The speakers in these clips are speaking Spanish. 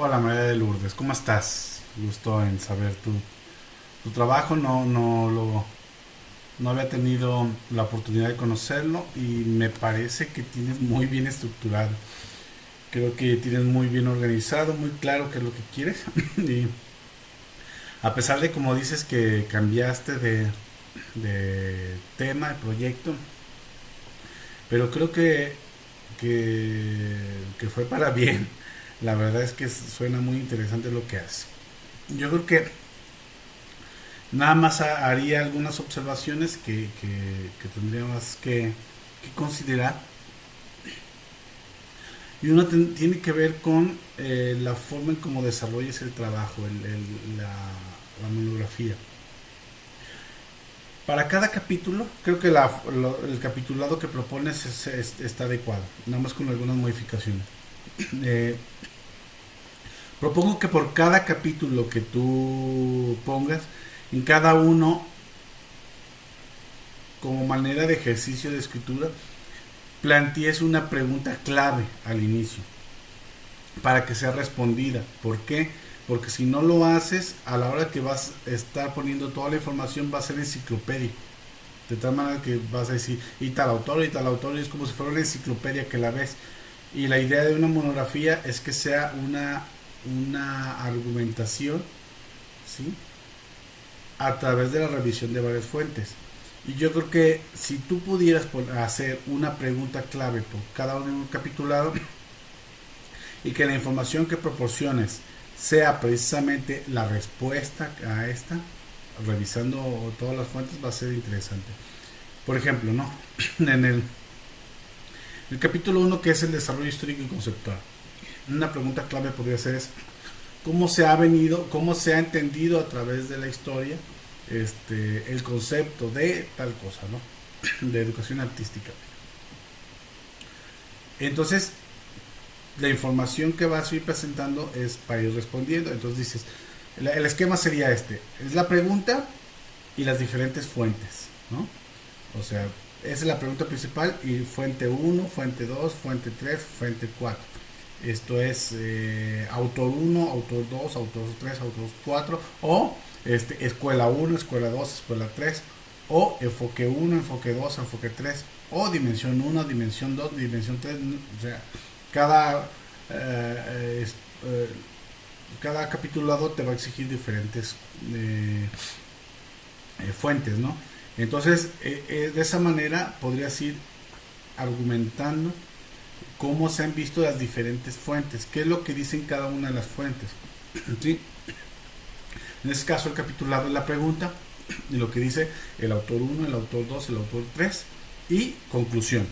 Hola María de Lourdes, ¿cómo estás? Gusto en saber tu, tu trabajo, no, no lo no había tenido la oportunidad de conocerlo y me parece que tienes muy bien estructurado. Creo que tienes muy bien organizado, muy claro qué es lo que quieres. y a pesar de como dices que cambiaste de, de tema, de proyecto, pero creo que, que, que fue para bien la verdad es que suena muy interesante lo que hace. Yo creo que nada más haría algunas observaciones que, tendríamos que, considerar. Y una tiene que ver con eh, la forma en cómo desarrolles el trabajo, la, monografía. Para cada capítulo, creo que el capitulado que propones está adecuado, nada más con algunas modificaciones. Eh, propongo que por cada capítulo que tú pongas, en cada uno, como manera de ejercicio de escritura, plantees una pregunta clave al inicio para que sea respondida. ¿Por qué? Porque si no lo haces, a la hora que vas a estar poniendo toda la información va a ser enciclopédico. De tal manera que vas a decir, y tal autor, y tal autor, y es como si fuera una enciclopedia que la ves. Y la idea de una monografía es que sea una, una argumentación, ¿sí? A través de la revisión de varias fuentes. Y yo creo que si tú pudieras hacer una pregunta clave por cada uno capitulado y que la información que proporciones sea precisamente la respuesta a esta, revisando todas las fuentes va a ser interesante. Por ejemplo, ¿no? En el el capítulo 1 que es el desarrollo histórico y conceptual. Una pregunta clave podría ser es, ¿cómo se ha venido, cómo se ha entendido a través de la historia este, el concepto de tal cosa, ¿no? De educación artística. Entonces, la información que vas a ir presentando es para ir respondiendo. Entonces dices, el esquema sería este, es la pregunta y las diferentes fuentes, ¿no? O sea, esa es la pregunta principal y fuente 1, fuente 2, fuente 3, fuente 4. Esto es eh, autor 1, autor 2, autor 3, autor 4 o este, escuela 1, escuela 2, escuela 3 o enfoque 1, enfoque 2, enfoque 3 o dimensión 1, dimensión 2, dimensión 3. O sea, cada, eh, eh, cada capitulado te va a exigir diferentes fuentes, ¿no? Entonces, eh, eh, de esa manera podrías ir argumentando cómo se han visto las diferentes fuentes, qué es lo que dicen cada una de las fuentes. En este caso, el capitulado es la pregunta y lo que dice el autor 1, el autor 2, el autor 3 y conclusión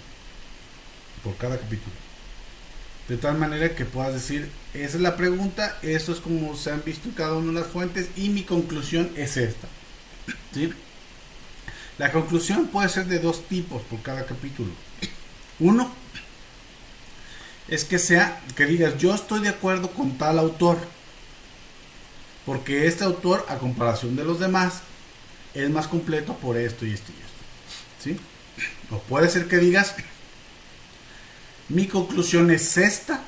por cada capítulo. De tal manera que puedas decir, esa es la pregunta, esto es como se han visto cada una de las fuentes y mi conclusión es esta. ¿Sí? La conclusión puede ser de dos tipos por cada capítulo. Uno es que sea que digas yo estoy de acuerdo con tal autor porque este autor a comparación de los demás es más completo por esto y esto y esto. ¿Sí? O puede ser que digas mi conclusión es esta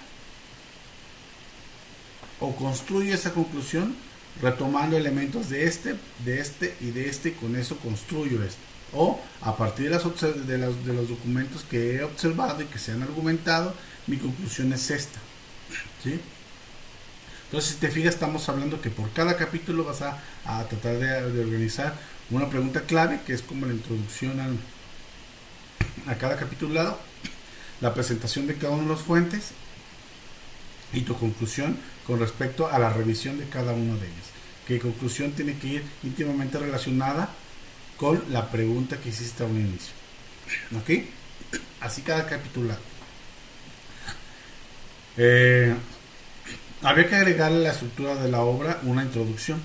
o construye esa conclusión retomando elementos de este, de este y de este, y con eso construyo esto. O a partir de, las, de, los, de los documentos que he observado y que se han argumentado, mi conclusión es esta. ¿sí? Entonces, si te fijas, estamos hablando que por cada capítulo vas a, tratar de, organizar una pregunta clave, que es como la introducción a cada capitulado, la presentación de cada una de las fuentes y tu conclusión con respecto a la revisión de cada uno de ellos. Que conclusión tiene que ir íntimamente relacionada con la pregunta que hiciste a un inicio. ¿Ok? Así cada capítulo. Eh, habría que agregarle a la estructura de la obra una introducción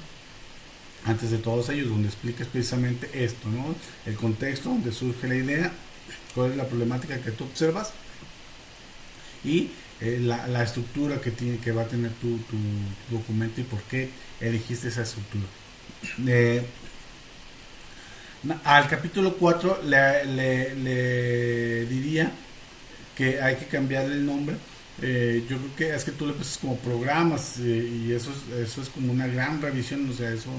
antes de todos ellos, donde expliques precisamente esto, ¿no? El contexto donde surge la idea, cuál es la problemática que tú observas y eh, la, estructura que, tiene, que va a tener tu, documento y por qué elegiste esa estructura. Eh, al capítulo 4 le, diría que hay que cambiarle el nombre eh, yo creo que es que tú le pones como programas y eso es, eso es como una gran revisión, o sea, eso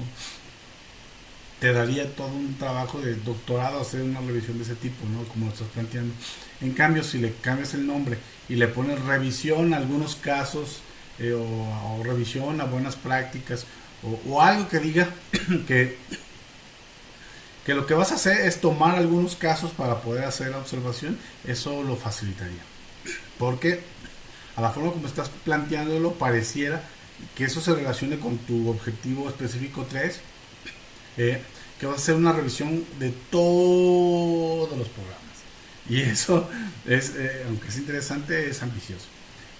te daría todo un trabajo de doctorado hacer una revisión de ese tipo, ¿no? Como lo estás planteando. En cambio, si le cambias el nombre y le pones revisión a algunos casos eh, o, revisión a buenas prácticas o, algo que diga que, que lo que vas a hacer es tomar algunos casos para poder hacer la observación, eso lo facilitaría. Porque a la forma como estás planteándolo pareciera que eso se relacione con tu objetivo específico 3 eh, que va a ser una revisión de todos los programas. Y eso es, eh, aunque es interesante, es ambicioso.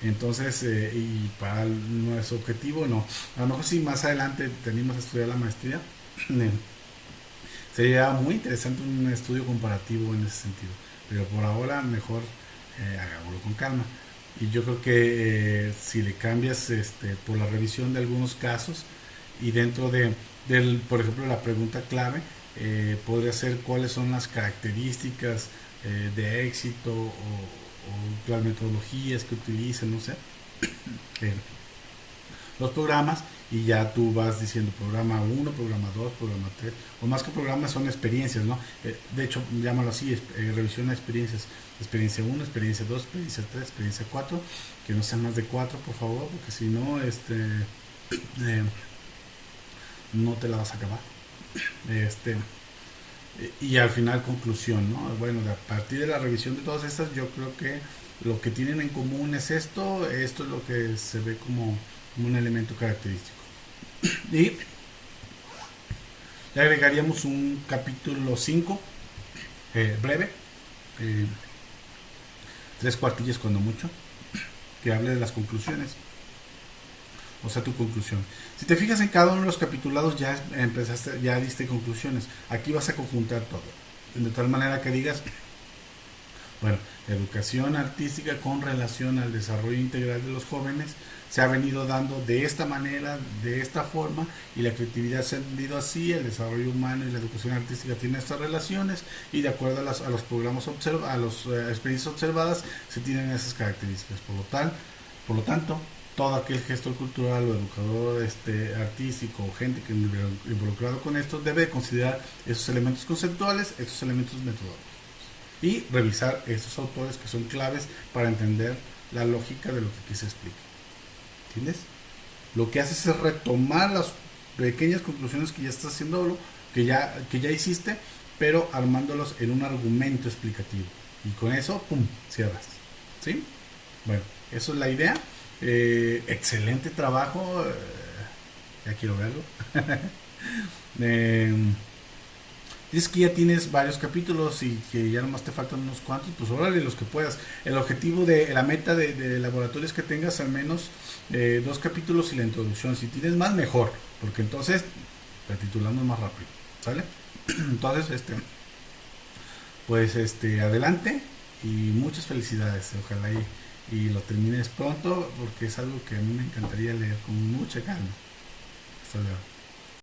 Entonces, eh, y para nuestro objetivo, no. A lo mejor si más adelante tenemos a estudiar la maestría, sería muy interesante un estudio comparativo en ese sentido. Pero por ahora, mejor hagámoslo con calma. Y yo creo que si le cambias este, por la revisión de algunos casos y dentro de del, por ejemplo, la pregunta clave eh, podría ser cuáles son las características eh, de éxito o, las metodologías que utilizan, no sé, eh, los programas y ya tú vas diciendo programa 1, programa 2, programa 3, o más que programas son experiencias, ¿no? de hecho, llámalo así, revisión de experiencias, experiencia 1, experiencia 2, experiencia 3, experiencia 4, que no sean más de 4, por favor, porque si no, este no te la vas a acabar. Este, y al final conclusión, ¿no? Bueno, a partir de la revisión de todas estas, yo creo que lo que tienen en común es esto, esto es lo que se ve como, un elemento característico. Y le agregaríamos un capítulo 5, eh, breve, eh, tres cuartillas cuando mucho, que hable de las conclusiones o sea, tu conclusión. Si te fijas en cada uno de los capitulados ya empezaste, ya diste conclusiones. Aquí vas a conjuntar todo. De tal manera que digas, bueno, educación artística con relación al desarrollo integral de los jóvenes se ha venido dando de esta manera, de esta forma, y la creatividad se ha entendido así, el desarrollo humano y la educación artística tienen estas relaciones, y de acuerdo a, los programas observa, a las eh, experiencias observadas, se tienen esas características. Por lo, tal, por lo tanto, todo aquel gestor cultural o educador este, artístico o gente que involucrado con esto debe considerar esos elementos conceptuales, esos elementos metodológicos y revisar esos autores que son claves para entender la lógica de lo que aquí se explica. ¿Entiendes? Lo que haces es retomar las pequeñas conclusiones que ya estás haciendo, que ya, que ya hiciste, pero armándolos en un argumento explicativo. Y con eso, ¡pum!, cierras. ¿Sí? Bueno, eso es la idea. Eh, excelente trabajo. Eh, ya quiero verlo. eh, dices que ya tienes varios capítulos y que ya nomás te faltan unos cuantos, pues órale los que puedas. El objetivo de la meta de, laboratorio es que tengas al menos eh, dos capítulos y la introducción. Si tienes más, mejor, porque entonces titulamos más rápido. ¿Sale? Entonces, este, pues este, adelante y muchas felicidades. Ojalá y y lo termines pronto porque es algo que a mí me encantaría leer con mucha calma.